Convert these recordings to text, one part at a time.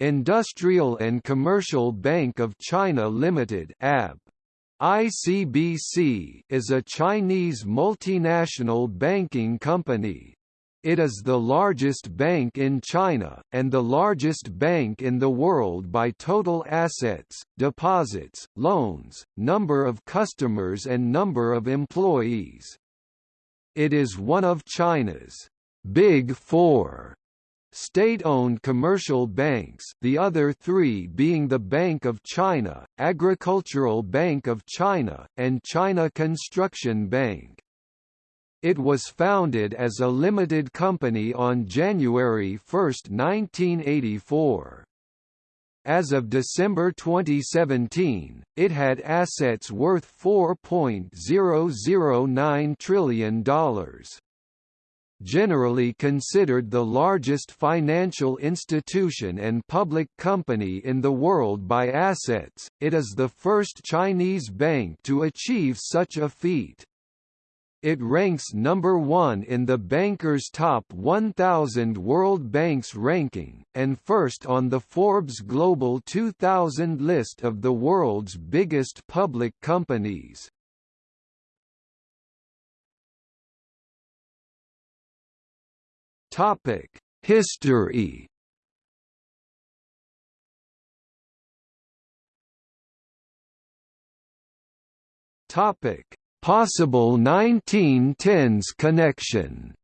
Industrial and Commercial Bank of China Limited (AB). ICBC is a Chinese multinational banking company. It is the largest bank in China, and the largest bank in the world by total assets, deposits, loans, number of customers and number of employees. It is one of China's Big Four state-owned commercial banks the other three being the Bank of China, Agricultural Bank of China, and China Construction Bank. It was founded as a limited company on January 1, 1984. As of December 2017, it had assets worth $4.009 trillion generally considered the largest financial institution and public company in the world by assets, it is the first Chinese bank to achieve such a feat. It ranks number one in the Banker's Top 1000 World Banks ranking, and first on the Forbes Global 2000 list of the world's biggest public companies. Topic: History. Topic: Possible 1910s connection.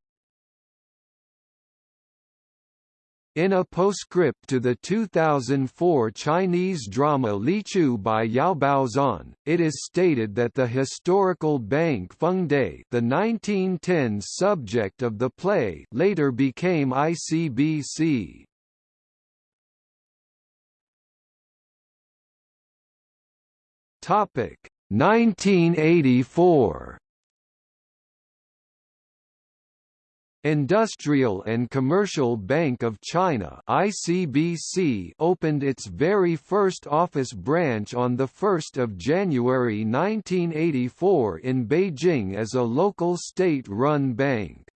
In a postscript to the 2004 Chinese drama Li Chu by Yao Baozan, it is stated that the historical bank Fengde the 1910s subject of the play later became ICBC. Topic 1984 Industrial and Commercial Bank of China (ICBC) opened its very first office branch on the 1st of January 1984 in Beijing as a local state-run bank.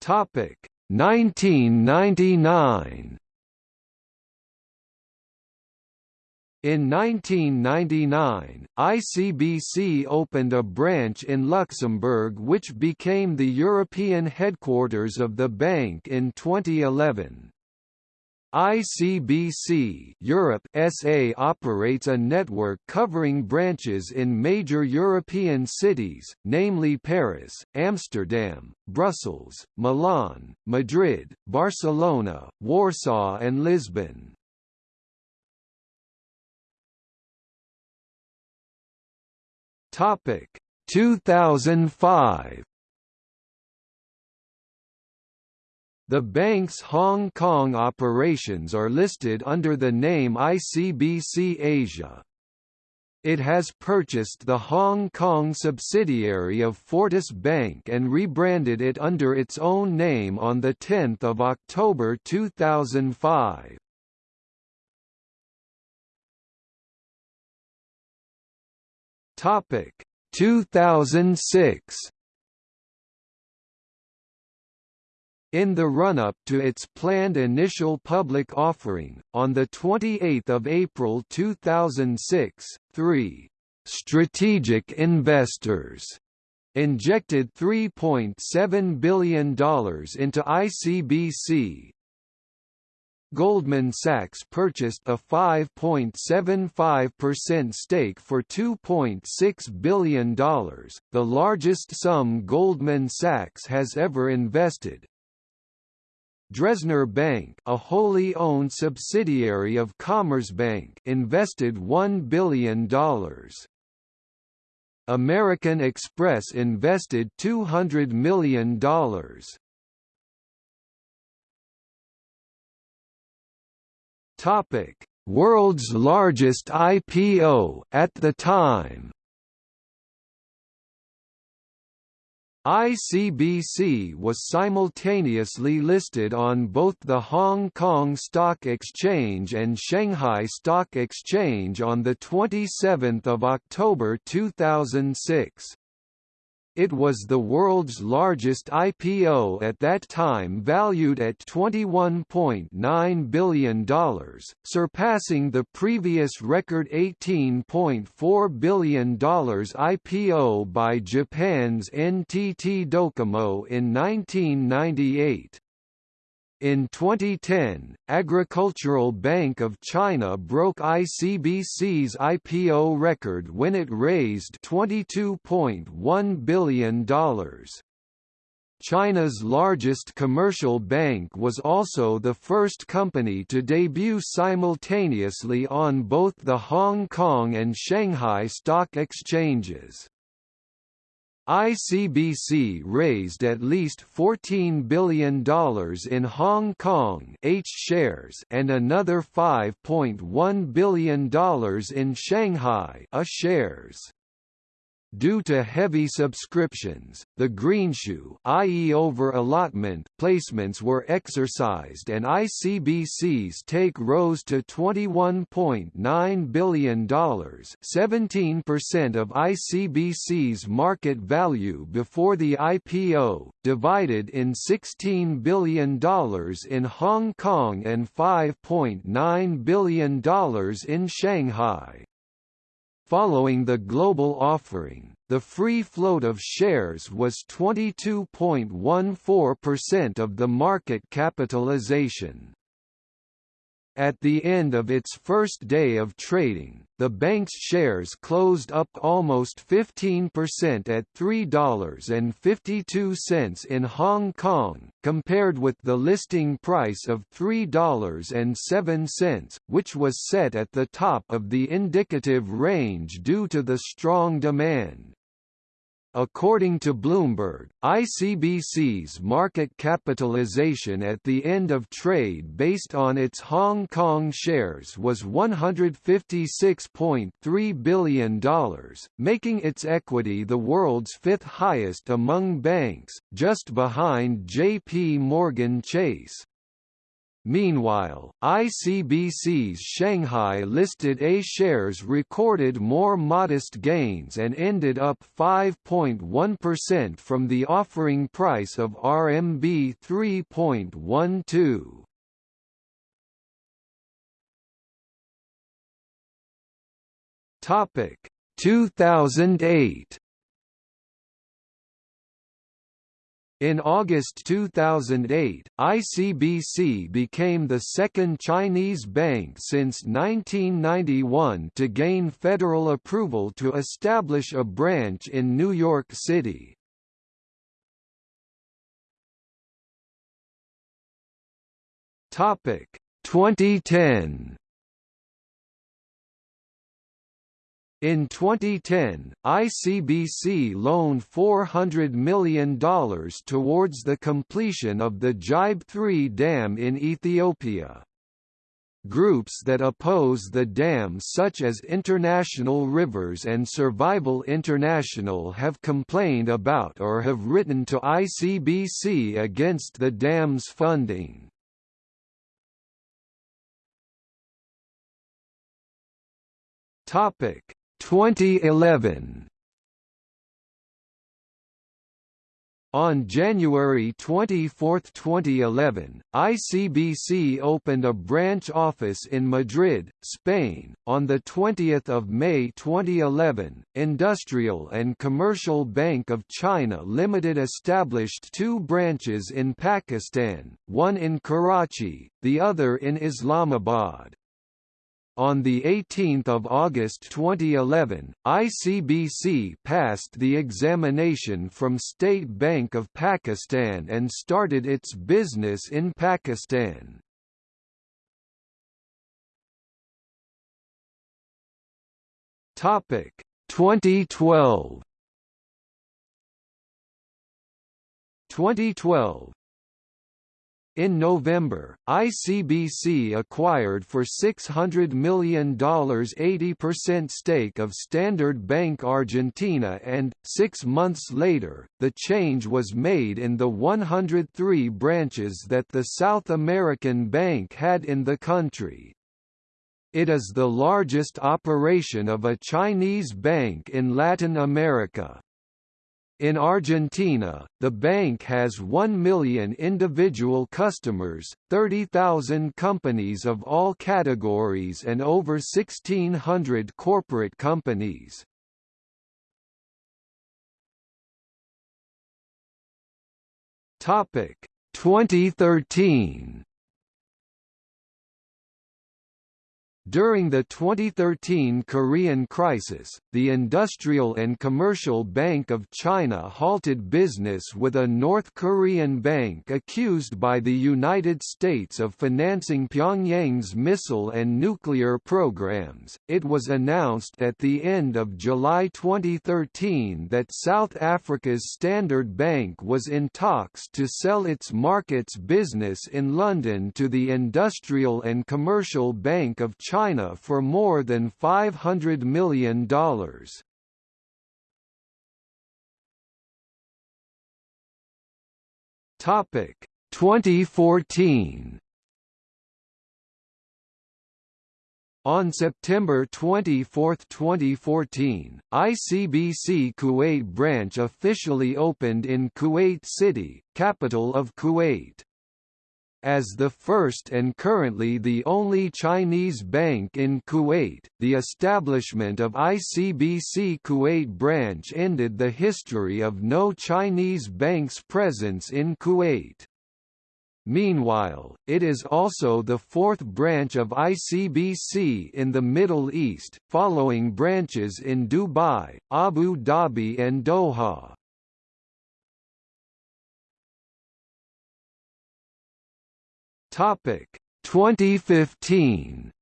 Topic 1999 In 1999, ICBC opened a branch in Luxembourg which became the European headquarters of the bank in 2011. ICBC Europe SA operates a network covering branches in major European cities, namely Paris, Amsterdam, Brussels, Milan, Madrid, Barcelona, Warsaw and Lisbon. Topic 2005 The bank's Hong Kong operations are listed under the name ICBC Asia. It has purchased the Hong Kong subsidiary of Fortis Bank and rebranded it under its own name on 10 October 2005. Topic. 2006 In the run-up to its planned initial public offering, on 28 April 2006, three «strategic investors» injected $3.7 billion into ICBC, Goldman Sachs purchased a 5.75% stake for $2.6 billion, the largest sum Goldman Sachs has ever invested. Dresdner Bank, a wholly owned subsidiary of Commerzbank, invested $1 billion. American Express invested $200 million. Topic: World's largest IPO at the time. ICBC was simultaneously listed on both the Hong Kong Stock Exchange and Shanghai Stock Exchange on 27 October 2006. It was the world's largest IPO at that time valued at $21.9 billion, surpassing the previous record $18.4 billion IPO by Japan's NTT Docomo in 1998. In 2010, Agricultural Bank of China broke ICBC's IPO record when it raised $22.1 billion. China's largest commercial bank was also the first company to debut simultaneously on both the Hong Kong and Shanghai stock exchanges. ICBC raised at least $14 billion in Hong Kong H shares and another $5.1 billion in Shanghai A shares. Due to heavy subscriptions, the greenshoe i.e. over-allotment placements were exercised and ICBC's take rose to $21.9 billion 17% of ICBC's market value before the IPO, divided in $16 billion in Hong Kong and $5.9 billion in Shanghai. Following the global offering, the free float of shares was 22.14% of the market capitalization. At the end of its first day of trading, the bank's shares closed up almost 15% at $3.52 in Hong Kong, compared with the listing price of $3.07, which was set at the top of the indicative range due to the strong demand. According to Bloomberg, ICBC's market capitalization at the end of trade based on its Hong Kong shares was $156.3 billion, making its equity the world's fifth highest among banks, just behind JP Morgan Chase. Meanwhile, ICBC's Shanghai-listed A shares recorded more modest gains and ended up 5.1% from the offering price of RMB 3.12. Topic 2008 In August 2008, ICBC became the second Chinese bank since 1991 to gain federal approval to establish a branch in New York City. Topic 2010 In 2010, ICBC loaned $400 million towards the completion of the Gibe 3 dam in Ethiopia. Groups that oppose the dam such as International Rivers and Survival International have complained about or have written to ICBC against the dam's funding. Topic 2011 On January 24, 2011, ICBC opened a branch office in Madrid, Spain. On the 20th of May 2011, Industrial and Commercial Bank of China Limited established two branches in Pakistan, one in Karachi, the other in Islamabad. On 18 August 2011, ICBC passed the examination from State Bank of Pakistan and started its business in Pakistan. Topic 2012 2012 in November, ICBC acquired for $600 million 80% stake of Standard Bank Argentina and, six months later, the change was made in the 103 branches that the South American bank had in the country. It is the largest operation of a Chinese bank in Latin America. In Argentina, the bank has 1 million individual customers, 30,000 companies of all categories and over 1,600 corporate companies. Topic 2013 During the 2013 Korean crisis, the Industrial and Commercial Bank of China halted business with a North Korean bank accused by the United States of financing Pyongyang's missile and nuclear programs. It was announced at the end of July 2013 that South Africa's Standard Bank was in talks to sell its markets business in London to the Industrial and Commercial Bank of China China for more than $500 million. Topic 2014 On September 24, 2014, ICBC Kuwait branch officially opened in Kuwait City, capital of Kuwait. As the first and currently the only Chinese bank in Kuwait, the establishment of ICBC Kuwait branch ended the history of no Chinese bank's presence in Kuwait. Meanwhile, it is also the fourth branch of ICBC in the Middle East, following branches in Dubai, Abu Dhabi and Doha. Topic 2015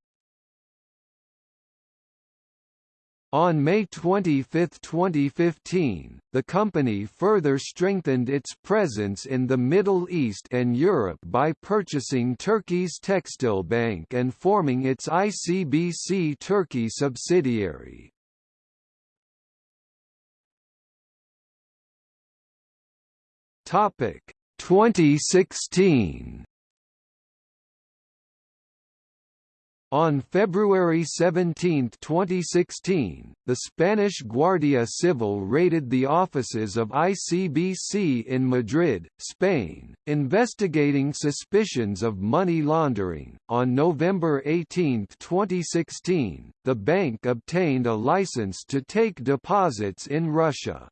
On May 25, 2015, the company further strengthened its presence in the Middle East and Europe by purchasing Turkey's Textile Bank and forming its ICBC Turkey subsidiary. Topic 2016 On February 17, 2016, the Spanish Guardia Civil raided the offices of ICBC in Madrid, Spain, investigating suspicions of money laundering. On November 18, 2016, the bank obtained a license to take deposits in Russia.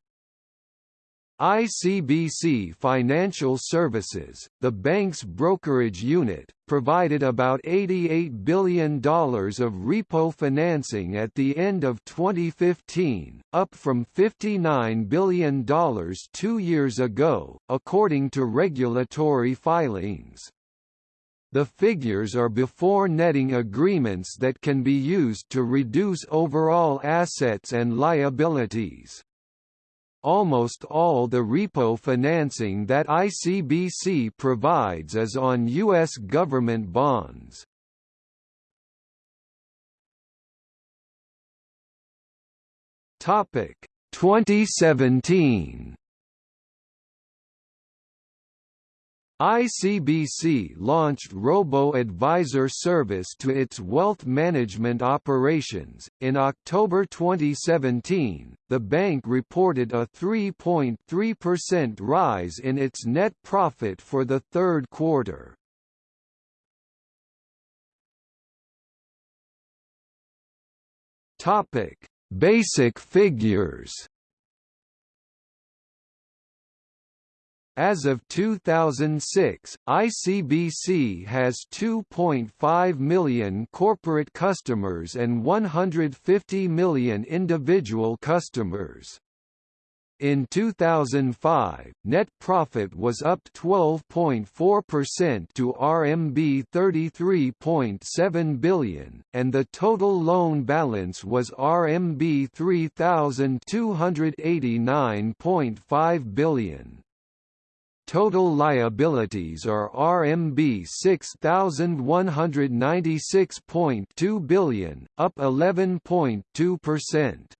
ICBC Financial Services, the bank's brokerage unit, provided about $88 billion of repo financing at the end of 2015, up from $59 billion two years ago, according to regulatory filings. The figures are before netting agreements that can be used to reduce overall assets and liabilities almost all the repo financing that ICBC provides is on U.S. government bonds. Topic 2017 ICBC launched robo-advisor service to its wealth management operations. In October 2017, the bank reported a 3.3% rise in its net profit for the third quarter. Topic: Basic figures. As of 2006, ICBC has 2.5 million corporate customers and 150 million individual customers. In 2005, net profit was up 12.4% to RMB 33.7 billion, and the total loan balance was RMB 3,289.5 billion. Total liabilities are RMB 6196.2 billion, up 11.2%.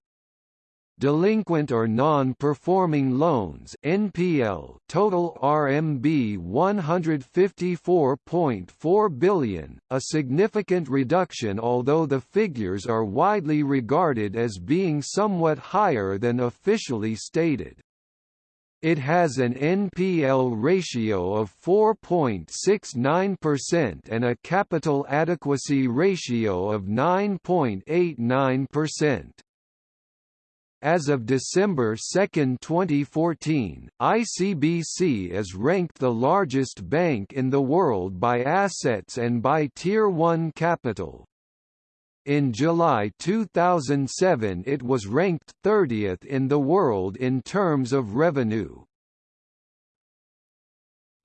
Delinquent or non-performing loans (NPL) total RMB 154.4 billion, a significant reduction although the figures are widely regarded as being somewhat higher than officially stated. It has an NPL ratio of 4.69% and a capital adequacy ratio of 9.89%. As of December 2, 2014, ICBC is ranked the largest bank in the world by assets and by Tier 1 capital. In July 2007 it was ranked 30th in the world in terms of revenue.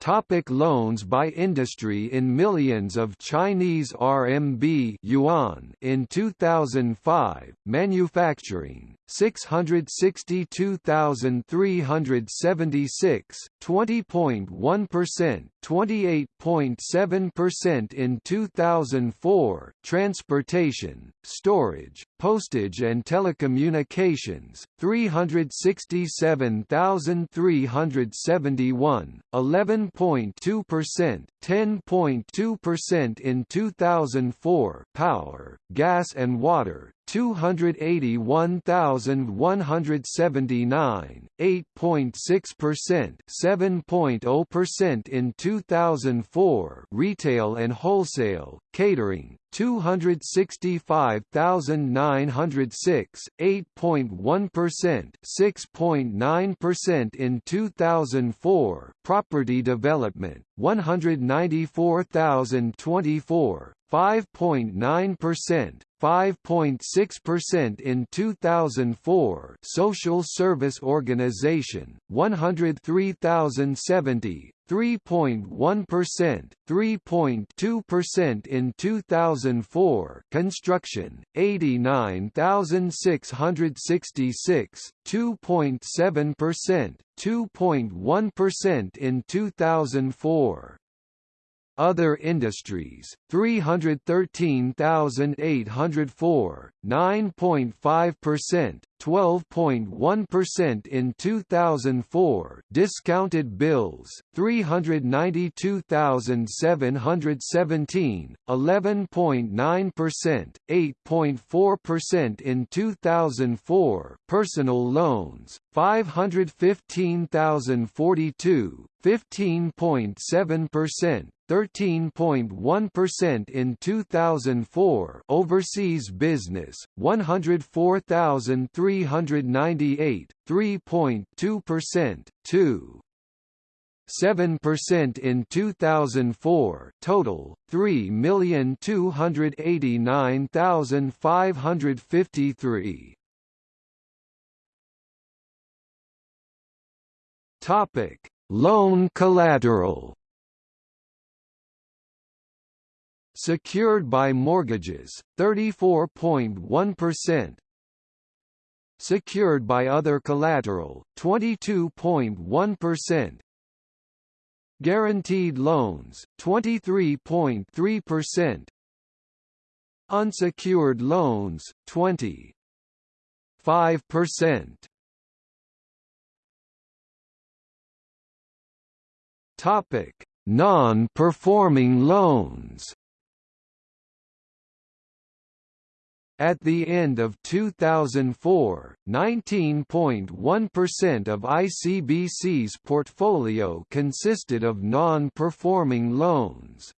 Topic loans by industry In millions of Chinese RMB yuan in 2005, manufacturing, 662,376, 20.1%, 28.7% in 2004, transportation, storage, postage and telecommunications, 367,371, 11.2%, 10.2% in 2004, power, gas and water, 281,179, 8.6%, 7.0% in 2004. Retail and wholesale, catering, 265,906, 8.1%, 6.9% in 2004. Property development, 194,024, 5.9%, 5.6% in 2004 Social Service Organization, 103,070, 3.1%, 3.2% in 2004 Construction, 89,666, 2.7%, 2.1% in 2004 other industries, 313,804, 9.5%, 12.1% in 2004 discounted bills 392,717 11.9% 8.4% in 2004 personal loans 515,042 15.7% 13.1% in 2004 overseas business 104,398 3.2% 2 7% in 2004 total 3,289,553 Topic Loan collateral Secured by mortgages, 34.1%. Secured by other collateral, 22.1%. Guaranteed loans, 23.3%. Unsecured loans, 20.5%. Topic: Non-performing loans. At the end of 2004, 19.1% of ICBC's portfolio consisted of non-performing loans.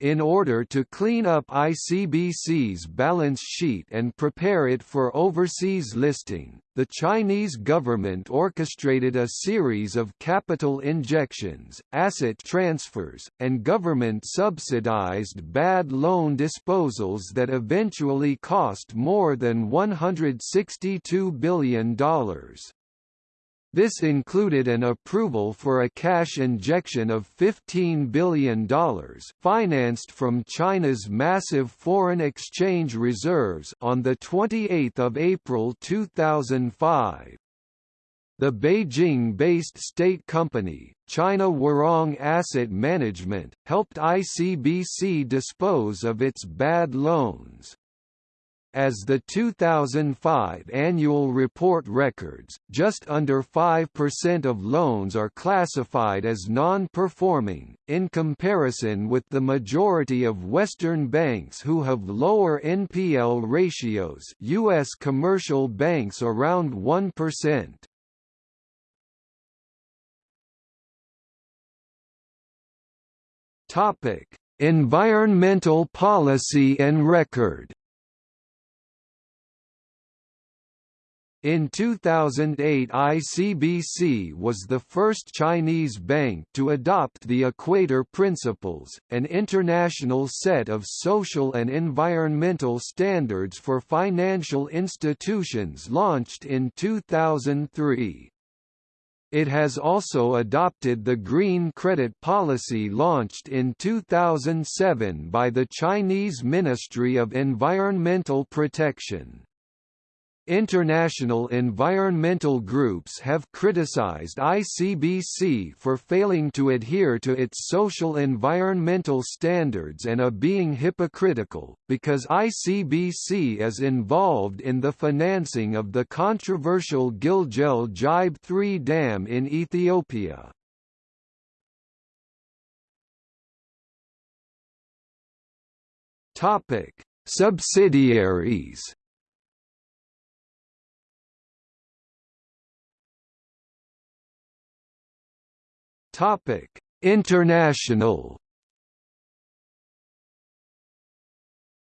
In order to clean up ICBC's balance sheet and prepare it for overseas listing, the Chinese government orchestrated a series of capital injections, asset transfers, and government-subsidized bad loan disposals that eventually cost more than $162 billion. This included an approval for a cash injection of $15 billion financed from China's massive foreign exchange reserves on 28 April 2005. The Beijing-based state company, China Huarong Asset Management, helped ICBC dispose of its bad loans. As the 2005 annual report records, just under 5% of loans are classified as non-performing, in comparison with the majority of Western banks who have lower NPL ratios U.S. commercial banks around 1%. Topic: Environmental policy and record. In 2008 ICBC was the first Chinese bank to adopt the Equator Principles, an international set of social and environmental standards for financial institutions launched in 2003. It has also adopted the Green Credit Policy launched in 2007 by the Chinese Ministry of Environmental Protection. International environmental groups have criticized ICBC for failing to adhere to its social environmental standards and a being hypocritical, because ICBC is involved in the financing of the controversial Gilgel Gibe 3 dam in Ethiopia. Subsidiaries Topic: International.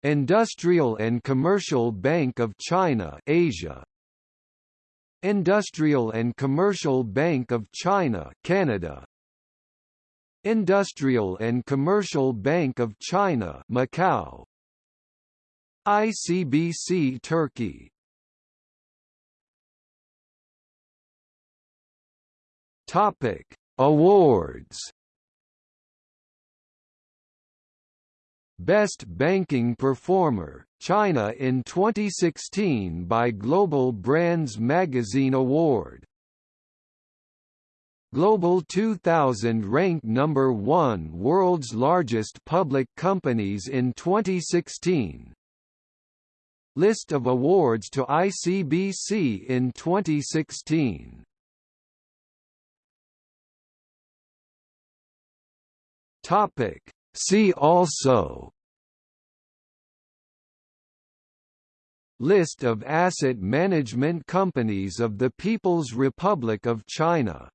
Industrial and Commercial Bank of China Asia. Industrial and Commercial Bank of China Canada. Industrial and Commercial Bank of China Macau. ICBC Turkey. Topic Awards Best Banking Performer, China in 2016 by Global Brands Magazine Award. Global 2000 ranked number 1 world's largest public companies in 2016. List of awards to ICBC in 2016 Topic. See also List of asset management companies of the People's Republic of China